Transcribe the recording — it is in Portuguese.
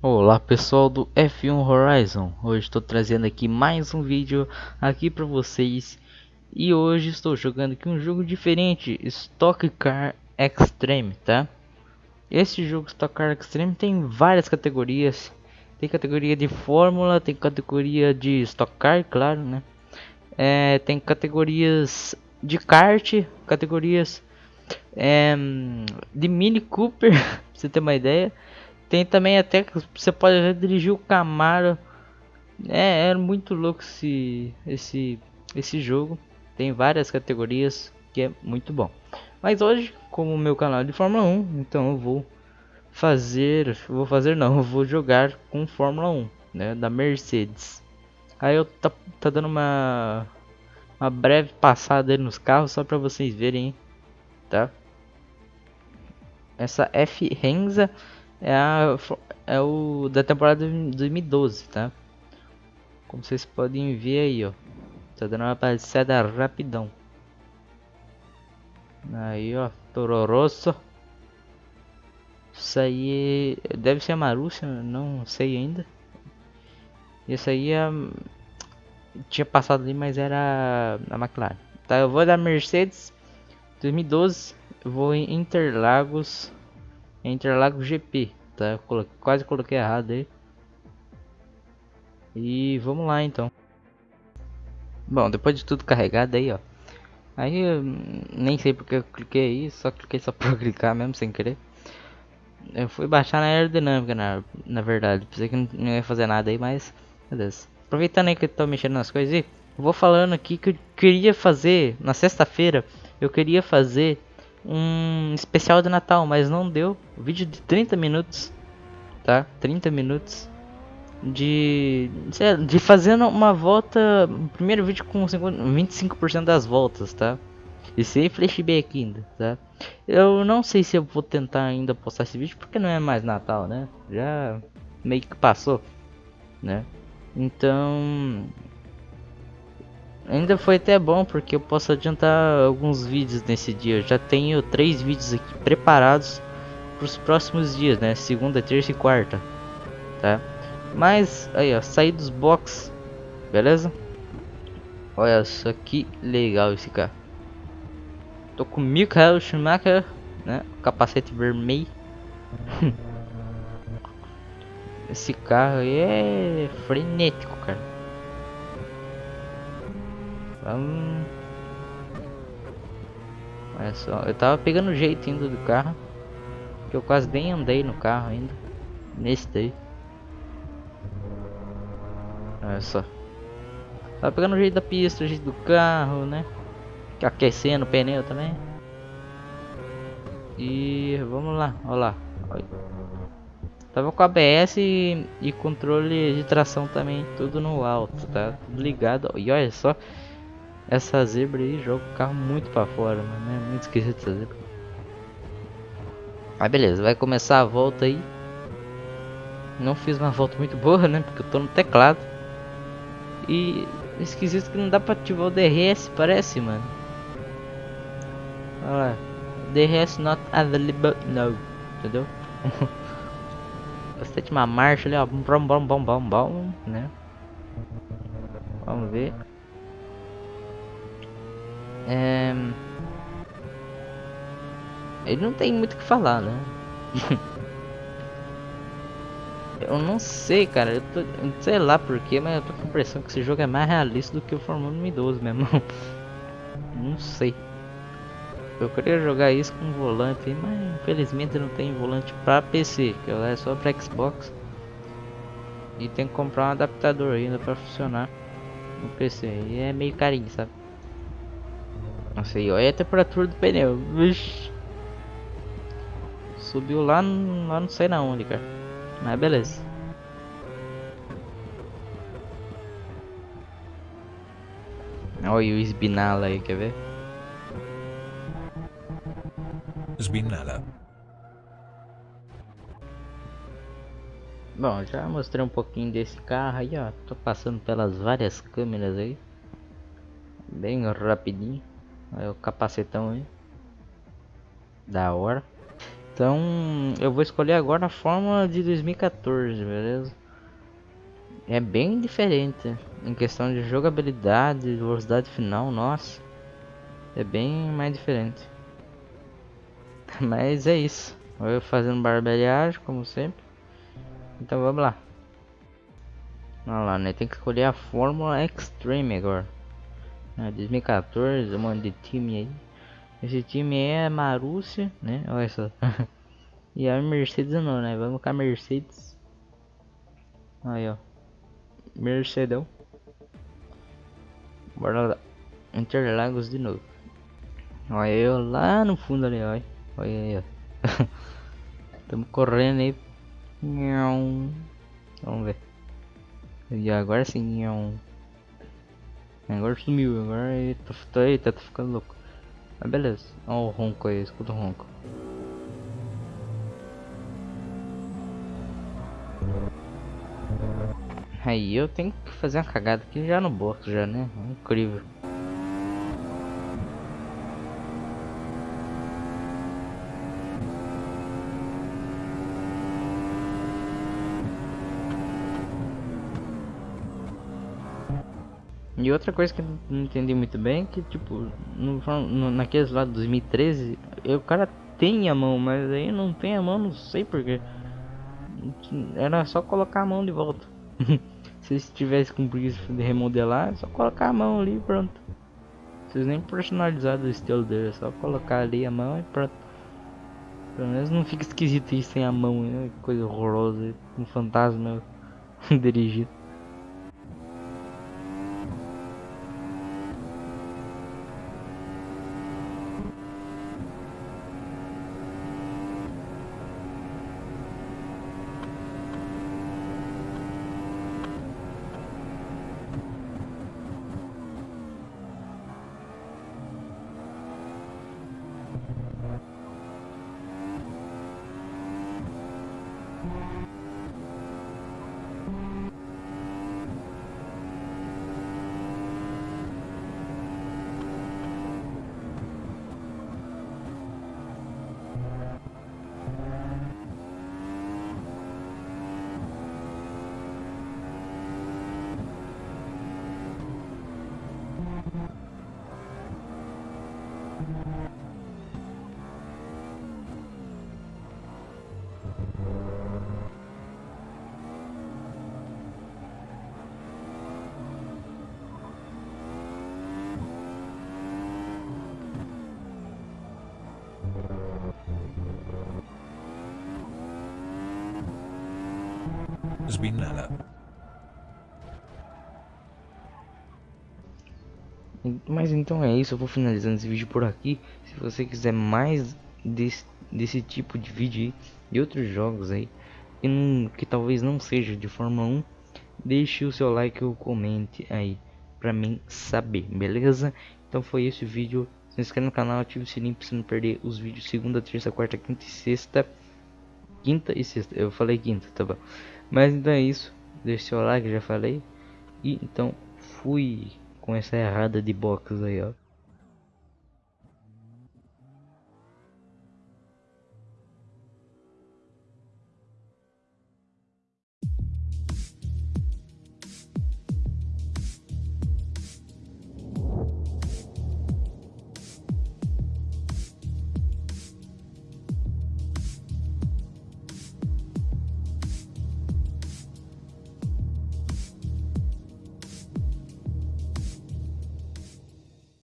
Olá pessoal do F1 Horizon, hoje estou trazendo aqui mais um vídeo aqui para vocês e hoje estou jogando aqui um jogo diferente, Stock Car Extreme, tá? Esse jogo Stock Car Extreme tem várias categorias, tem categoria de Fórmula, tem categoria de Stock Car, claro, né? É, tem categorias de kart, categorias é, de Mini Cooper, pra você ter uma ideia tem também até que você pode dirigir o Camaro. É, é muito louco esse, esse, esse jogo. Tem várias categorias que é muito bom. Mas hoje, como meu canal é de Fórmula 1, então eu vou fazer, vou fazer não, eu vou jogar com Fórmula 1, né, da Mercedes. Aí eu tá, tá dando uma uma breve passada aí nos carros só para vocês verem, tá? Essa F Renza é, a, é o da temporada de 2012, tá? Como vocês podem ver aí, ó. Tá dando uma passada rapidão. Aí, ó. Tororoso. Isso aí deve ser a Marúcia, não sei ainda. Isso aí é, tinha passado ali, mas era a McLaren. Tá, eu vou da Mercedes 2012. Eu vou em Interlagos Interlagos GP, tá? Eu coloquei, quase coloquei errado aí. E vamos lá então. Bom, depois de tudo carregado aí, ó. Aí eu nem sei porque eu cliquei aí, só cliquei só pra clicar mesmo sem querer. Eu fui baixar na aerodinâmica na, na verdade. Pensei que não, ia fazer nada aí, mas beleza. Aproveitando aí que eu tô mexendo nas coisas aí, vou falando aqui que eu queria fazer na sexta-feira. Eu queria fazer um especial de Natal, mas não deu. vídeo de 30 minutos, tá? 30 minutos de de fazendo uma volta, primeiro vídeo com 25% das voltas, tá? E sem flashback ainda, tá? Eu não sei se eu vou tentar ainda postar esse vídeo porque não é mais Natal, né? Já meio que passou, né? Então, Ainda foi até bom porque eu posso adiantar alguns vídeos nesse dia. Eu já tenho três vídeos aqui preparados para os próximos dias, né? Segunda, terça e quarta, tá? Mas aí, ó, saí dos box, beleza? Olha só que legal esse carro. Tô com Michael Schumacher, né? Capacete vermelho. esse carro é frenético, cara. Vamos... Olha só, eu tava pegando o jeito indo do carro. Que eu quase nem andei no carro ainda. Nesse daí. Olha só. Tava pegando o jeito da pista, o jeito do carro, né? Aquecendo o pneu também. E vamos lá, olha lá. Olha. Tava com ABS e, e controle de tração também, tudo no alto, tá? Tudo ligado. E olha só, essa zebra aí joga o carro muito pra fora, mano. É muito esquisito essa zebra. Mas beleza, vai começar a volta aí. Não fiz uma volta muito boa, né? Porque eu tô no teclado. E esquisito que não dá pra ativar o DRS, parece, mano. Olha lá. DRS not available, no. Entendeu? Bastante uma marcha ali, ó. Bom, bom, bom, bom, bom, né? Vamos ver. É... Ele não tem muito o que falar, né? eu não sei, cara. Eu tô, sei lá porquê, mas eu tô com a impressão que esse jogo é mais realista do que o Fórmula 2012 mesmo. não sei. Eu queria jogar isso com volante, mas infelizmente não tem volante para PC, que é só para Xbox. E tem que comprar um adaptador ainda para funcionar no PC. E é meio carinho, sabe? Não sei, olha a temperatura do pneu. Vixe. Subiu lá, lá não sei na onde, cara. Mas beleza. Olha o Esbinala aí, quer ver? Esbinala. Bom, já mostrei um pouquinho desse carro aí, ó. Tô passando pelas várias câmeras aí. Bem rapidinho. Olha o capacetão aí. Da hora. Então eu vou escolher agora a fórmula de 2014, beleza? É bem diferente em questão de jogabilidade, velocidade final, nossa. É bem mais diferente. Mas é isso. Eu fazendo barbeariagem, como sempre. Então vamos lá. Olha lá, né? Tem que escolher a Fórmula Extreme agora. É, 2014, um monte de time aí. Esse time é Marúcia, né? Olha só. e a Mercedes não, né? Vamos com a Mercedes. Aí, ó. Mercedão. Bora lá. Interlagos de novo. Olha eu lá no fundo ali, olha. Olha aí, ó. Tamo correndo aí. Vamos ver. E agora sim, Agora sumiu, agora eita, tá, eita, tá ficando louco. Mas beleza. Olha o ronco aí, escuta o ronco. Aí eu tenho que fazer uma cagada aqui já no box já, né? Incrível. E outra coisa que eu não entendi muito bem que tipo, no, no, naqueles lá de 2013, eu, o cara tem a mão, mas aí não tem a mão, não sei porquê. Era só colocar a mão de volta. Se estivesse com preguiça de remodelar, é só colocar a mão ali e pronto. Vocês nem personalizaram o estilo dele, é só colocar ali a mão e pronto. Pelo menos não fica esquisito isso sem a mão, né? coisa horrorosa, um fantasma dirigido. Mas então é isso, eu vou finalizando esse vídeo por aqui. Se você quiser mais desse, desse tipo de vídeo de outros jogos aí, que, não, que talvez não seja de Fórmula 1, deixe o seu like ou comente aí pra mim saber, beleza? Então foi esse o vídeo. Se inscreve no canal, ative o sininho pra você não perder os vídeos segunda, terça, quarta, quinta e sexta. Quinta e sexta, eu falei quinta, tá bom. Mas então é isso. Deixe seu like, já falei. E então fui com essa errada de box aí, ó.